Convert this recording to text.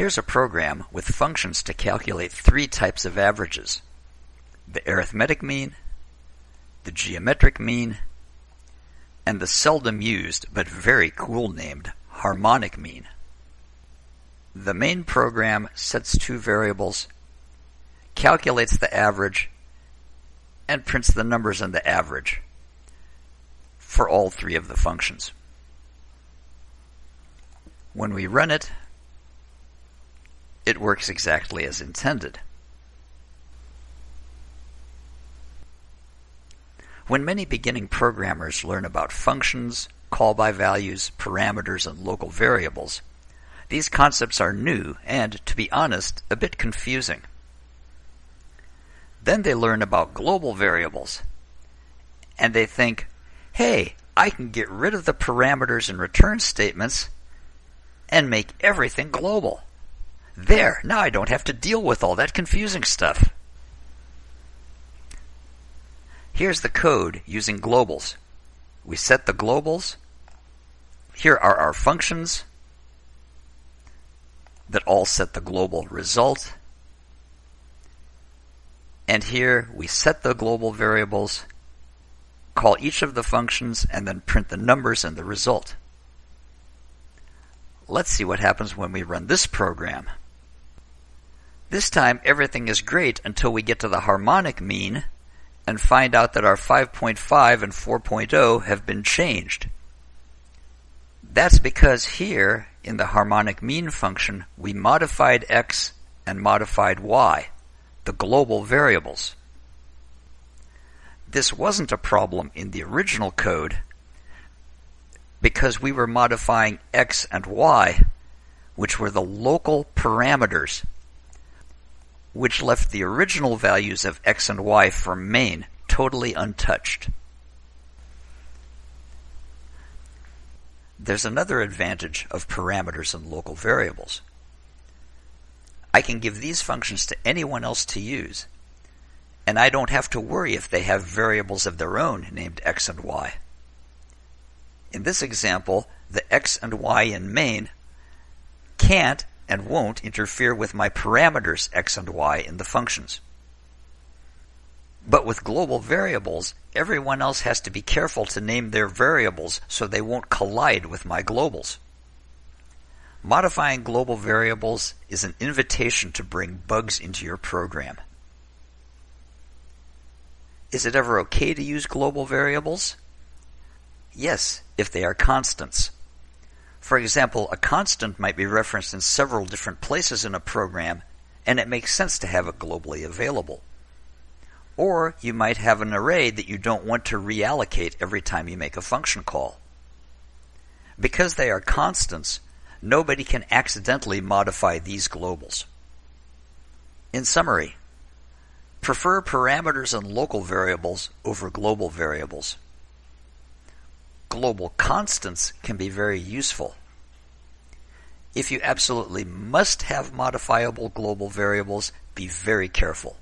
Here's a program with functions to calculate three types of averages. The arithmetic mean, the geometric mean, and the seldom used but very cool named harmonic mean. The main program sets two variables, calculates the average, and prints the numbers in the average for all three of the functions. When we run it, it works exactly as intended. When many beginning programmers learn about functions, call-by values, parameters, and local variables, these concepts are new and, to be honest, a bit confusing. Then they learn about global variables, and they think, hey, I can get rid of the parameters and return statements and make everything global. There, now I don't have to deal with all that confusing stuff. Here's the code using globals. We set the globals. Here are our functions that all set the global result. And here we set the global variables, call each of the functions, and then print the numbers and the result. Let's see what happens when we run this program. This time everything is great until we get to the harmonic mean and find out that our 5.5 and 4.0 have been changed. That's because here in the harmonic mean function we modified x and modified y, the global variables. This wasn't a problem in the original code because we were modifying x and y, which were the local parameters which left the original values of x and y for main totally untouched. There's another advantage of parameters and local variables. I can give these functions to anyone else to use, and I don't have to worry if they have variables of their own named x and y. In this example, the x and y in main can't and won't interfere with my parameters x and y in the functions. But with global variables, everyone else has to be careful to name their variables so they won't collide with my globals. Modifying global variables is an invitation to bring bugs into your program. Is it ever okay to use global variables? Yes, if they are constants. For example, a constant might be referenced in several different places in a program, and it makes sense to have it globally available. Or you might have an array that you don't want to reallocate every time you make a function call. Because they are constants, nobody can accidentally modify these globals. In summary, prefer parameters and local variables over global variables global constants can be very useful. If you absolutely must have modifiable global variables, be very careful.